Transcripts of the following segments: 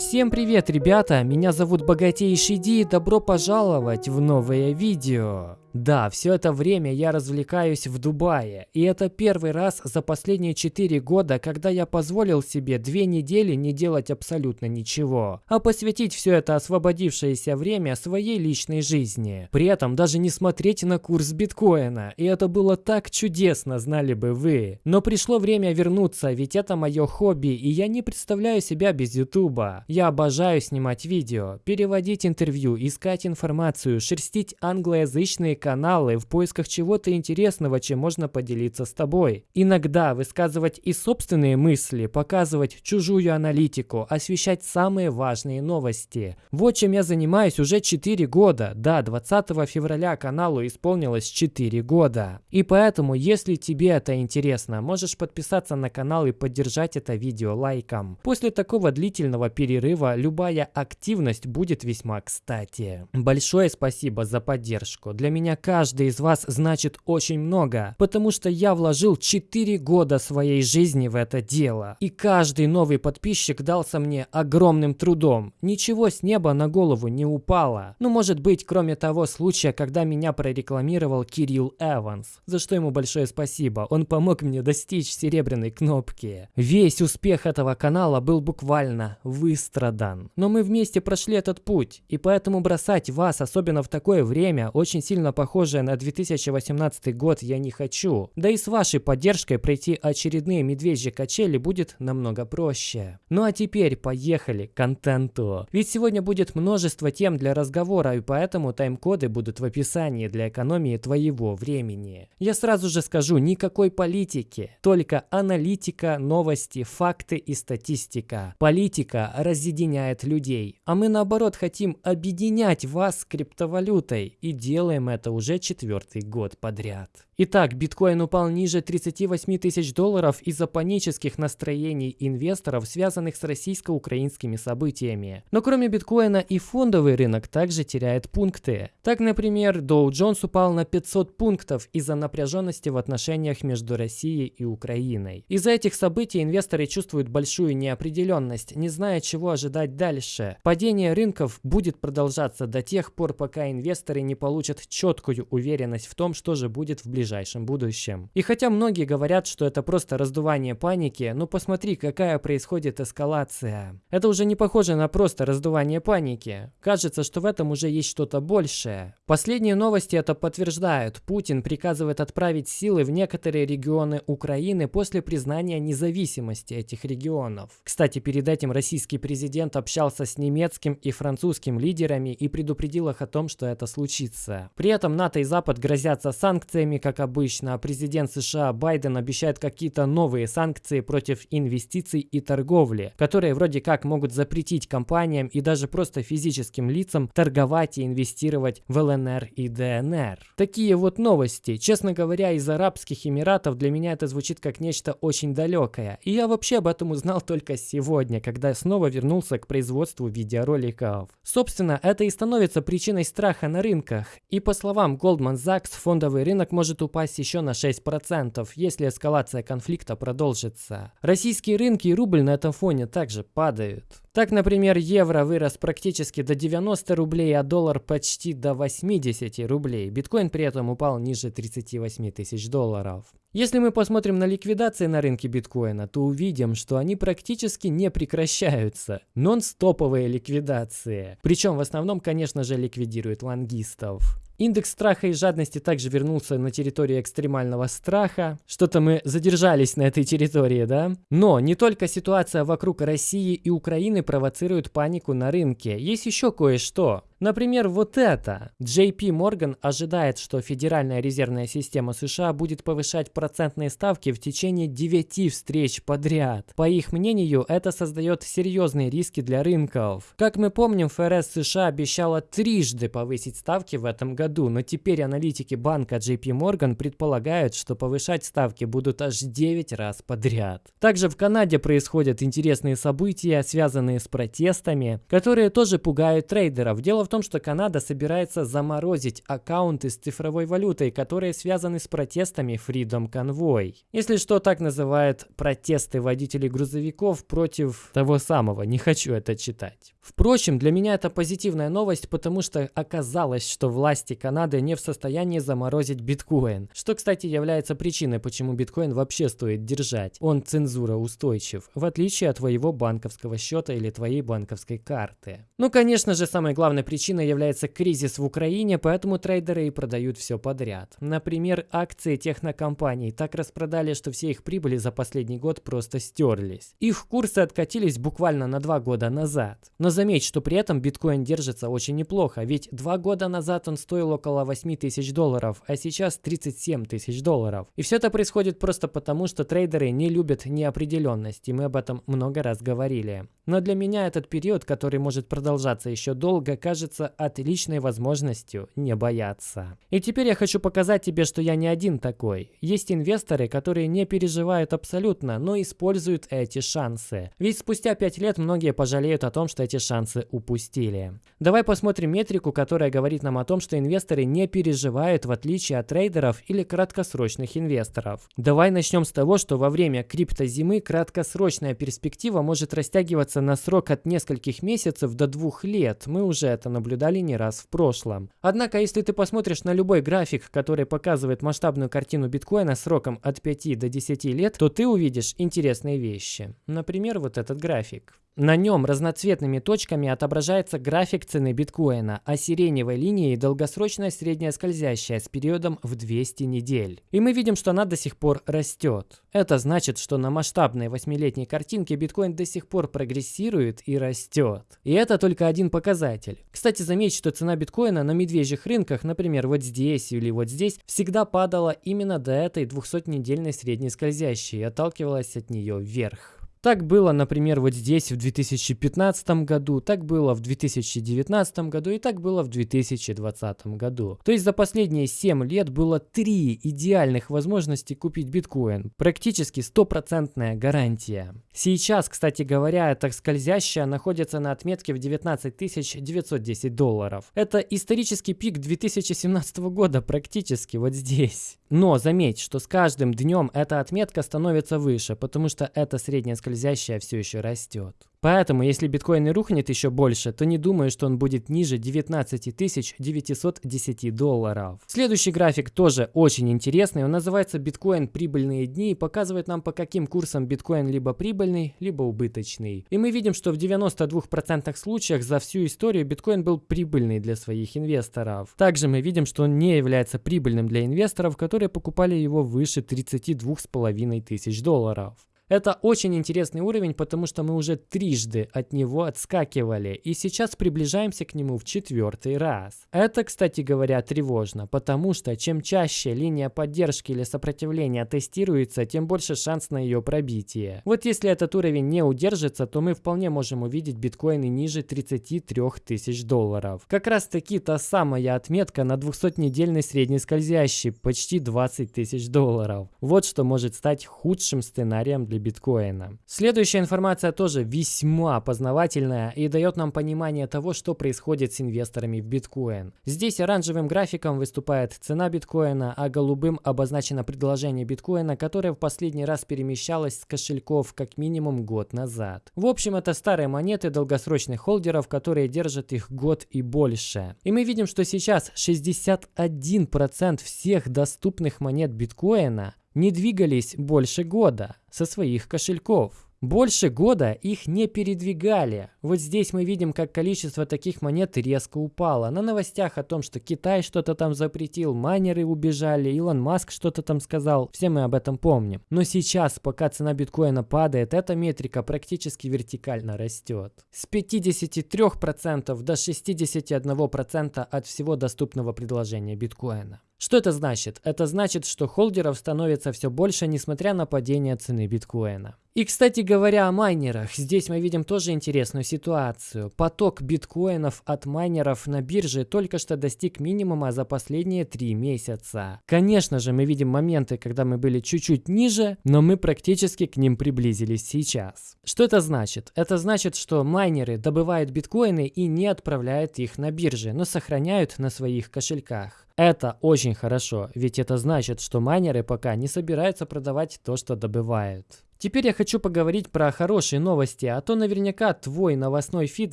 Всем привет, ребята! Меня зовут Богатейший Ди добро пожаловать в новое видео. Да, все это время я развлекаюсь в Дубае, и это первый раз за последние 4 года, когда я позволил себе две недели не делать абсолютно ничего, а посвятить все это освободившееся время своей личной жизни. При этом даже не смотреть на курс биткоина, и это было так чудесно, знали бы вы. Но пришло время вернуться, ведь это мое хобби, и я не представляю себя без ютуба. Я обожаю снимать видео, переводить интервью, искать информацию, шерстить англоязычные каналы в поисках чего-то интересного, чем можно поделиться с тобой. Иногда высказывать и собственные мысли, показывать чужую аналитику, освещать самые важные новости. Вот чем я занимаюсь уже 4 года. Да, 20 февраля каналу исполнилось 4 года. И поэтому, если тебе это интересно, можешь подписаться на канал и поддержать это видео лайком. После такого длительного перерыва любая активность будет весьма кстати. Большое спасибо за поддержку. Для меня меня каждый из вас значит очень много, потому что я вложил 4 года своей жизни в это дело. И каждый новый подписчик дался мне огромным трудом. Ничего с неба на голову не упало. Ну, может быть, кроме того случая, когда меня прорекламировал Кирилл Эванс, за что ему большое спасибо. Он помог мне достичь серебряной кнопки. Весь успех этого канала был буквально выстрадан. Но мы вместе прошли этот путь, и поэтому бросать вас, особенно в такое время, очень сильно похожее на 2018 год я не хочу. Да и с вашей поддержкой пройти очередные медвежьи качели будет намного проще. Ну а теперь поехали к контенту. Ведь сегодня будет множество тем для разговора, и поэтому тайм-коды будут в описании для экономии твоего времени. Я сразу же скажу, никакой политики, только аналитика, новости, факты и статистика. Политика разъединяет людей, а мы наоборот хотим объединять вас с криптовалютой и делаем это это уже четвертый год подряд. Итак, биткоин упал ниже 38 тысяч долларов из-за панических настроений инвесторов, связанных с российско-украинскими событиями. Но кроме биткоина и фондовый рынок также теряет пункты. Так, например, Dow Jones упал на 500 пунктов из-за напряженности в отношениях между Россией и Украиной. Из-за этих событий инвесторы чувствуют большую неопределенность, не зная, чего ожидать дальше. Падение рынков будет продолжаться до тех пор, пока инвесторы не получат четкую уверенность в том, что же будет в ближайшем ближайшем будущем. И хотя многие говорят, что это просто раздувание паники, ну посмотри, какая происходит эскалация. Это уже не похоже на просто раздувание паники. Кажется, что в этом уже есть что-то большее. Последние новости это подтверждают. Путин приказывает отправить силы в некоторые регионы Украины после признания независимости этих регионов. Кстати, перед этим российский президент общался с немецким и французским лидерами и предупредил их о том, что это случится. При этом НАТО и Запад грозятся санкциями, как обычно, а президент США Байден обещает какие-то новые санкции против инвестиций и торговли, которые вроде как могут запретить компаниям и даже просто физическим лицам торговать и инвестировать в ЛНР и ДНР. Такие вот новости. Честно говоря, из Арабских Эмиратов для меня это звучит как нечто очень далекое. И я вообще об этом узнал только сегодня, когда снова вернулся к производству видеороликов. Собственно, это и становится причиной страха на рынках. И по словам Goldman Sachs, фондовый рынок может упасть упасть еще на 6%, если эскалация конфликта продолжится. Российские рынки и рубль на этом фоне также падают. Так, например, евро вырос практически до 90 рублей, а доллар почти до 80 рублей. Биткоин при этом упал ниже 38 тысяч долларов. Если мы посмотрим на ликвидации на рынке биткоина, то увидим, что они практически не прекращаются. Нон-стоповые ликвидации. Причем в основном, конечно же, ликвидируют лонгистов. Индекс страха и жадности также вернулся на территорию экстремального страха. Что-то мы задержались на этой территории, да? Но не только ситуация вокруг России и Украины провоцирует панику на рынке. Есть еще кое-что. Например, вот это. JP Morgan ожидает, что Федеральная резервная система США будет повышать процентные ставки в течение 9 встреч подряд. По их мнению, это создает серьезные риски для рынков. Как мы помним, ФРС США обещала трижды повысить ставки в этом году, но теперь аналитики банка JP Morgan предполагают, что повышать ставки будут аж 9 раз подряд. Также в Канаде происходят интересные события, связанные с протестами, которые тоже пугают трейдеров. Дело в том, что Канада собирается заморозить аккаунты с цифровой валютой, которые связаны с протестами Freedom Convoy. Если что, так называют протесты водителей грузовиков против того самого. Не хочу это читать. Впрочем, для меня это позитивная новость, потому что оказалось, что власти Канады не в состоянии заморозить биткоин. Что, кстати, является причиной, почему биткоин вообще стоит держать. Он цензура устойчив, в отличие от твоего банковского счета или твоей банковской карты. Ну, конечно же, самой главной причиной является кризис в Украине, поэтому трейдеры и продают все подряд. Например, акции технокомпаний так распродали, что все их прибыли за последний год просто стерлись. Их курсы откатились буквально на два года назад. Но заметь, что при этом биткоин держится очень неплохо, ведь два года назад он стоил около 8 тысяч долларов, а сейчас 37 тысяч долларов. И все это происходит просто потому, что трейдеры не любят неопределенность, и мы об этом много раз говорили. Но для меня этот период, который может продолжаться еще долго, кажется отличной возможностью не бояться. И теперь я хочу показать тебе, что я не один такой. Есть инвесторы, которые не переживают абсолютно, но используют эти шансы. Ведь спустя 5 лет многие пожалеют о том, что эти шансы упустили. Давай посмотрим метрику, которая говорит нам о том, что инвесторы не переживают в отличие от трейдеров или краткосрочных инвесторов. Давай начнем с того, что во время криптозимы краткосрочная перспектива может растягиваться на срок от нескольких месяцев до двух лет. Мы уже это наблюдали не раз в прошлом. Однако, если ты посмотришь на любой график, который показывает масштабную картину биткоина сроком от 5 до 10 лет, то ты увидишь интересные вещи. Например, вот этот график. На нем разноцветными точками отображается график цены биткоина, а сиреневой линией долгосрочная средняя скользящая с периодом в 200 недель. И мы видим, что она до сих пор растет. Это значит, что на масштабной восьмилетней картинке биткоин до сих пор прогрессирует и растет. И это только один показатель. Кстати, заметь, что цена биткоина на медвежьих рынках, например, вот здесь или вот здесь, всегда падала именно до этой 200-недельной средней скользящей и отталкивалась от нее вверх. Так было, например, вот здесь в 2015 году, так было в 2019 году и так было в 2020 году. То есть за последние 7 лет было 3 идеальных возможности купить биткоин. Практически стопроцентная гарантия. Сейчас, кстати говоря, эта скользящая находится на отметке в 19 910 долларов. Это исторический пик 2017 года практически вот здесь. Но заметь, что с каждым днем эта отметка становится выше, потому что это средняя скользящая все еще растет. Поэтому, если биткоин и рухнет еще больше, то не думаю, что он будет ниже 19 910 долларов. Следующий график тоже очень интересный. Он называется биткоин прибыльные дни и показывает нам по каким курсам биткоин либо прибыльный, либо убыточный. И мы видим, что в 92% случаях за всю историю биткоин был прибыльный для своих инвесторов. Также мы видим, что он не является прибыльным для инвесторов, которые покупали его выше 32,5 тысяч долларов. Это очень интересный уровень, потому что мы уже трижды от него отскакивали, и сейчас приближаемся к нему в четвертый раз. Это, кстати говоря, тревожно, потому что чем чаще линия поддержки или сопротивления тестируется, тем больше шанс на ее пробитие. Вот если этот уровень не удержится, то мы вполне можем увидеть биткоины ниже 33 тысяч долларов. Как раз таки та самая отметка на 200-недельной средней скользящей, почти 20 тысяч долларов. Вот что может стать худшим сценарием для биткоина. Следующая информация тоже весьма познавательная и дает нам понимание того, что происходит с инвесторами в биткоин. Здесь оранжевым графиком выступает цена биткоина, а голубым обозначено предложение биткоина, которое в последний раз перемещалось с кошельков как минимум год назад. В общем, это старые монеты долгосрочных холдеров, которые держат их год и больше. И мы видим, что сейчас 61% всех доступных монет биткоина не двигались больше года со своих кошельков. Больше года их не передвигали. Вот здесь мы видим, как количество таких монет резко упало. На новостях о том, что Китай что-то там запретил, майнеры убежали, Илон Маск что-то там сказал. Все мы об этом помним. Но сейчас, пока цена биткоина падает, эта метрика практически вертикально растет. С 53% до 61% от всего доступного предложения биткоина. Что это значит? Это значит, что холдеров становится все больше, несмотря на падение цены биткоина. И, кстати говоря, о майнерах. Здесь мы видим тоже интересную ситуацию. Поток биткоинов от майнеров на бирже только что достиг минимума за последние три месяца. Конечно же, мы видим моменты, когда мы были чуть-чуть ниже, но мы практически к ним приблизились сейчас. Что это значит? Это значит, что майнеры добывают биткоины и не отправляют их на бирже, но сохраняют на своих кошельках. Это очень хорошо, ведь это значит, что майнеры пока не собираются продавать то, что добывают. Теперь я хочу поговорить про хорошие новости, а то наверняка твой новостной фид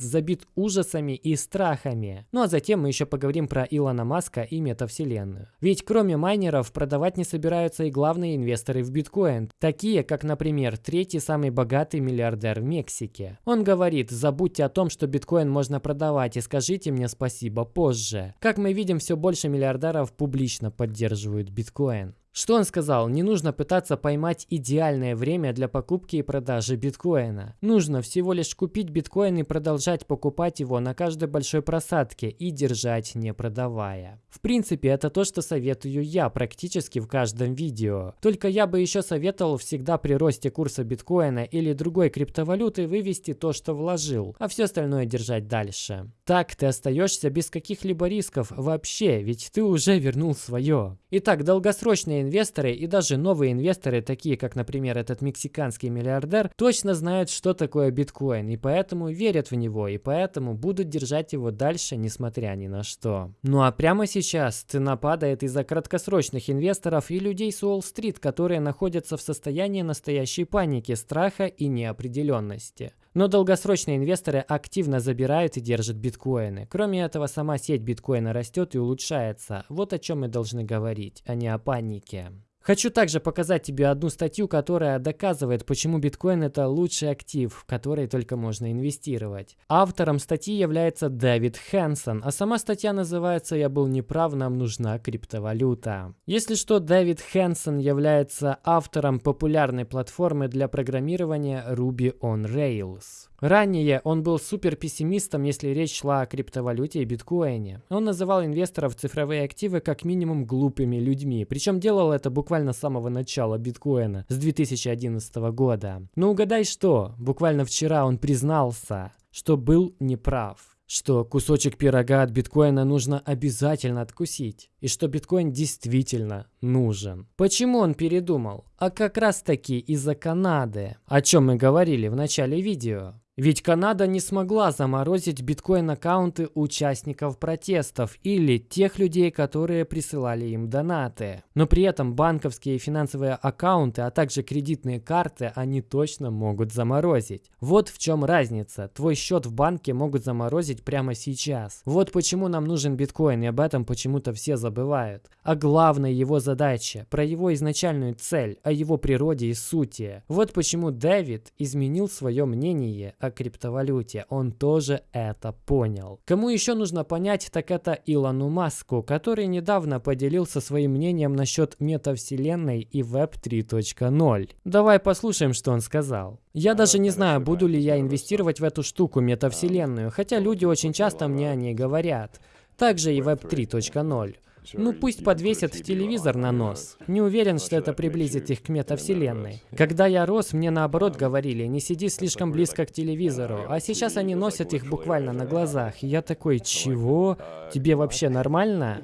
забит ужасами и страхами. Ну а затем мы еще поговорим про Илона Маска и метавселенную. Ведь кроме майнеров продавать не собираются и главные инвесторы в биткоин, такие как, например, третий самый богатый миллиардер в Мексике. Он говорит, забудьте о том, что биткоин можно продавать и скажите мне спасибо позже. Как мы видим, все больше миллиардеров публично поддерживают биткоин. Что он сказал? Не нужно пытаться поймать идеальное время для покупки и продажи биткоина. Нужно всего лишь купить биткоин и продолжать покупать его на каждой большой просадке и держать не продавая. В принципе, это то, что советую я практически в каждом видео. Только я бы еще советовал всегда при росте курса биткоина или другой криптовалюты вывести то, что вложил, а все остальное держать дальше. Так ты остаешься без каких-либо рисков вообще, ведь ты уже вернул свое. Итак, долгосрочные инвесторы и даже новые инвесторы, такие как, например, этот мексиканский миллиардер, точно знают, что такое биткоин, и поэтому верят в него, и поэтому будут держать его дальше, несмотря ни на что. Ну а прямо сейчас цена падает из-за краткосрочных инвесторов и людей с Уолл-стрит, которые находятся в состоянии настоящей паники, страха и неопределенности. Но долгосрочные инвесторы активно забирают и держат биткоины. Кроме этого, сама сеть биткоина растет и улучшается. Вот о чем мы должны говорить, а не о панике. Хочу также показать тебе одну статью, которая доказывает, почему биткоин это лучший актив, в который только можно инвестировать. Автором статьи является Дэвид Хэнсон, а сама статья называется «Я был неправ, нам нужна криптовалюта». Если что, Дэвид Хэнсон является автором популярной платформы для программирования Ruby on Rails. Ранее он был супер пессимистом, если речь шла о криптовалюте и биткоине. Он называл инвесторов цифровые активы как минимум глупыми людьми, причем делал это буквально с самого начала биткоина, с 2011 года. Но угадай что, буквально вчера он признался, что был неправ что кусочек пирога от биткоина нужно обязательно откусить, и что биткоин действительно нужен. Почему он передумал? А как раз таки из-за Канады, о чем мы говорили в начале видео. Ведь Канада не смогла заморозить биткоин-аккаунты участников протестов или тех людей, которые присылали им донаты. Но при этом банковские и финансовые аккаунты, а также кредитные карты они точно могут заморозить. Вот в чем разница. Твой счет в банке могут заморозить прямо сейчас. Вот почему нам нужен биткоин, и об этом почему-то все забывают. А главная его задача, про его изначальную цель, о его природе и сути. Вот почему Дэвид изменил свое мнение о криптовалюте. Он тоже это понял. Кому еще нужно понять, так это Илону Маску, который недавно поделился своим мнением насчет метавселенной и Web 3.0. Давай послушаем, что он сказал. Я даже не знаю, буду ли я инвестировать в эту штуку метавселенную, хотя люди очень часто мне о ней говорят. Также и Web 3.0. Ну пусть подвесят телевизор на нос. Не уверен, что это приблизит их к метавселенной. Когда я рос, мне наоборот говорили, не сиди слишком близко к телевизору, а сейчас они носят их буквально на глазах. И я такой, чего? Тебе вообще нормально?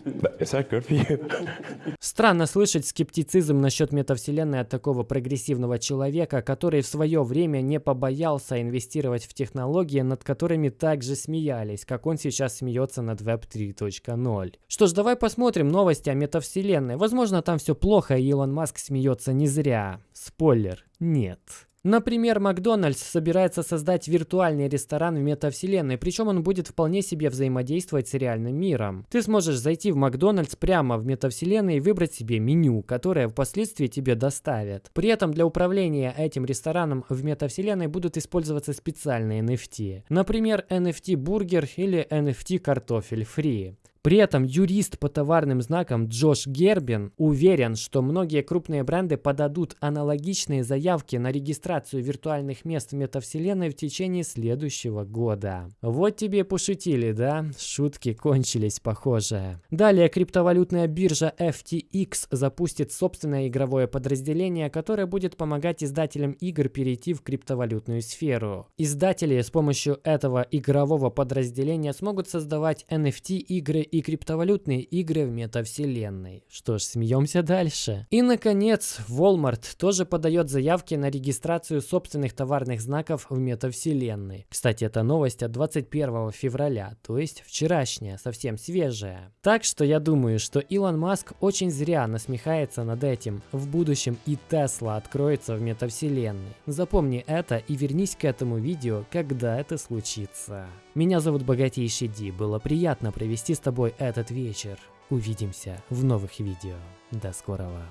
Странно слышать скептицизм насчет метавселенной от такого прогрессивного человека, который в свое время не побоялся инвестировать в технологии, над которыми также смеялись, как он сейчас смеется над Web 3.0. Что ж, давай посмотрим, посмотрим новости о метавселенной. Возможно, там все плохо, и Илон Маск смеется не зря. Спойлер, нет. Например, Макдональдс собирается создать виртуальный ресторан в метавселенной, причем он будет вполне себе взаимодействовать с реальным миром. Ты сможешь зайти в Макдональдс прямо в метавселенной и выбрать себе меню, которое впоследствии тебе доставят. При этом для управления этим рестораном в метавселенной будут использоваться специальные NFT. Например, NFT бургер или NFT картофель фри. При этом юрист по товарным знакам Джош Гербин уверен, что многие крупные бренды подадут аналогичные заявки на регистрацию виртуальных мест в метавселенной в течение следующего года. Вот тебе пошутили, да? Шутки кончились, похоже. Далее криптовалютная биржа FTX запустит собственное игровое подразделение, которое будет помогать издателям игр перейти в криптовалютную сферу. Издатели с помощью этого игрового подразделения смогут создавать NFT-игры и криптовалютные игры в метавселенной. Что ж, смеемся дальше. И, наконец, Walmart тоже подает заявки на регистрацию собственных товарных знаков в метавселенной. Кстати, это новость от 21 февраля, то есть вчерашняя, совсем свежая. Так что я думаю, что Илон Маск очень зря насмехается над этим. В будущем и Тесла откроется в метавселенной. Запомни это и вернись к этому видео, когда это случится. Меня зовут Богатейший Ди, было приятно провести с тобой этот вечер. Увидимся в новых видео. До скорого.